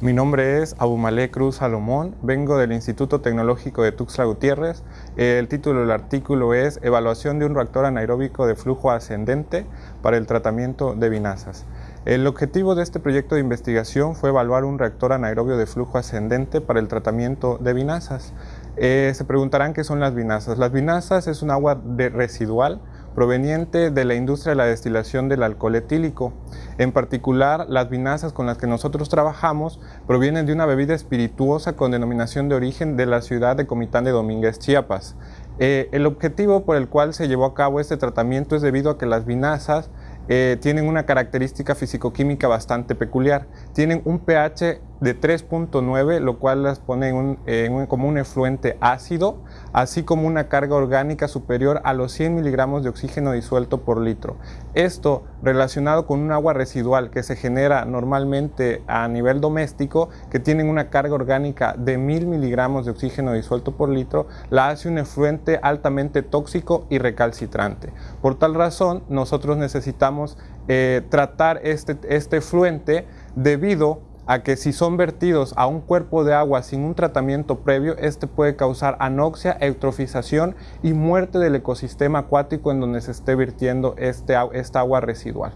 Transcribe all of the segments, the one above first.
Mi nombre es Abumale Cruz Salomón, vengo del Instituto Tecnológico de Tuxtla Gutiérrez. El título del artículo es Evaluación de un reactor anaeróbico de flujo ascendente para el tratamiento de vinazas. El objetivo de este proyecto de investigación fue evaluar un reactor anaerobio de flujo ascendente para el tratamiento de vinazas. Eh, se preguntarán qué son las vinazas. Las vinazas es un agua residual proveniente de la industria de la destilación del alcohol etílico. En particular, las vinazas con las que nosotros trabajamos provienen de una bebida espirituosa con denominación de origen de la ciudad de Comitán de Domínguez, Chiapas. Eh, el objetivo por el cual se llevó a cabo este tratamiento es debido a que las vinazas eh, tienen una característica fisicoquímica bastante peculiar. Tienen un pH de 3.9, lo cual las pone en como un efluente ácido, así como una carga orgánica superior a los 100 miligramos de oxígeno disuelto por litro. Esto relacionado con un agua residual que se genera normalmente a nivel doméstico, que tienen una carga orgánica de 1000 miligramos de oxígeno disuelto por litro, la hace un efluente altamente tóxico y recalcitrante. Por tal razón, nosotros necesitamos eh, tratar este, este efluente debido a que si son vertidos a un cuerpo de agua sin un tratamiento previo, este puede causar anoxia, eutrofización y muerte del ecosistema acuático en donde se esté vertiendo este, esta agua residual.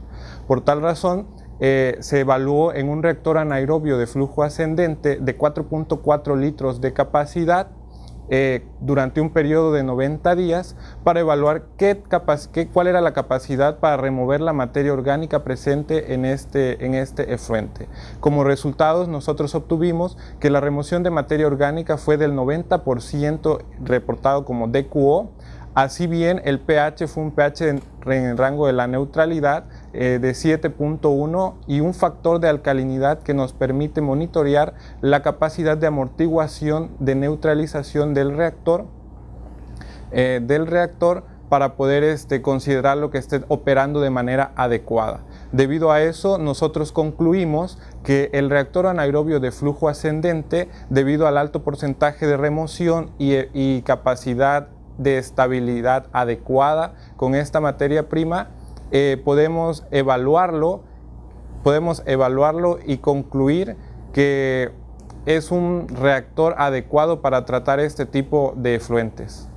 Por tal razón, eh, se evaluó en un reactor anaerobio de flujo ascendente de 4.4 litros de capacidad eh, durante un periodo de 90 días para evaluar qué cuál era la capacidad para remover la materia orgánica presente en este, en este efluente. Como resultados nosotros obtuvimos que la remoción de materia orgánica fue del 90% reportado como DQO, Así bien, el pH fue un pH en, el rango de la neutralidad eh, de 7.1 y un factor de alcalinidad que nos permite monitorear la capacidad de amortiguación de neutralización del reactor, eh, del reactor para poder este, considerar que esté operando de manera adecuada. Debido a eso, nosotros concluimos que el reactor anaerobio de flujo ascendente, debido al alto porcentaje de remoción y capacidad de estabilidad adecuada con esta materia prima, eh, podemos evaluarlo, podemos evaluarlo y concluir que es un reactor adecuado para tratar este tipo de efluentes.